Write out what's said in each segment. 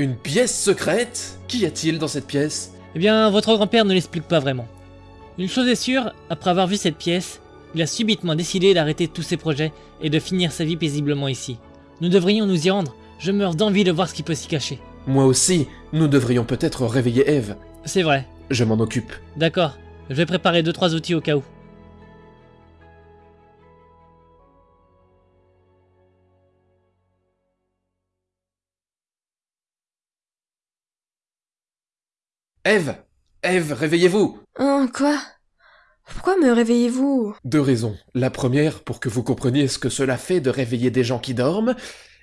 Une pièce secrète? Qu'y a-t-il dans cette pièce? Eh bien, votre grand-père ne l'explique pas vraiment. Une chose est sûre, après avoir vu cette pièce, il a subitement décidé d'arrêter tous ses projets et de finir sa vie paisiblement ici. Nous devrions nous y rendre, je meurs d'envie de voir ce qui peut s'y cacher. Moi aussi, nous devrions peut-être réveiller Eve. C'est vrai, Je m'en occupe. d'accord, je vais préparer 2-3 outils au cas où. Eve Eve, réveillez-vous Hein, quoi? Pourquoi me réveillez-vous? Deux raisons. La première, pour que vous compreniez ce que cela fait de réveiller des gens qui dorment,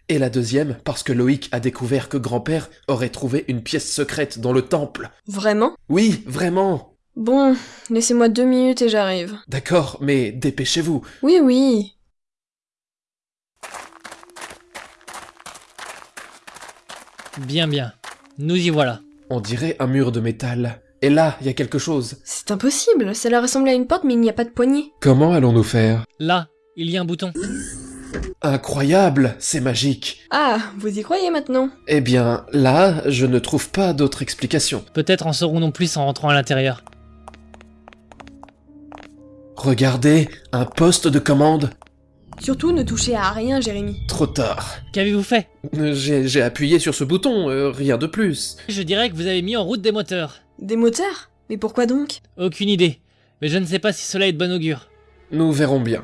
et la deuxième, parce que Loïc a découvert que grand-père aurait trouvé une pièce secrète dans le temple. Vraiment? Oui, vraiment Bon, laissez-moi deux minutes et j'arrive. D'accord, mais dépêchez-vous. Oui, oui. Bien bien, nous y voilà. On dirait un mur de métal. Et là, il y a quelque chose. C'est impossible, cela ressemble à une porte mais il n'y a pas de poignée. Comment allons-nous faire? Là, il y a un bouton. Incroyable, c'est magique. Ah, vous y croyez maintenant? Eh bien, là, je ne trouve pas d'autre explication. Peut-être en saurons-nous plus en rentrant à l'intérieur. Regardez, un poste de commande. Surtout ne touchez à rien, Jérémy. Trop tard. Qu'avez-vous fait? J'ai appuyé sur ce bouton, euh, rien de plus. Je dirais que vous avez mis en route des moteurs. Des moteurs? Mais pourquoi donc? Aucune idée, mais je ne sais pas si cela est de bon augure. Nous verrons bien.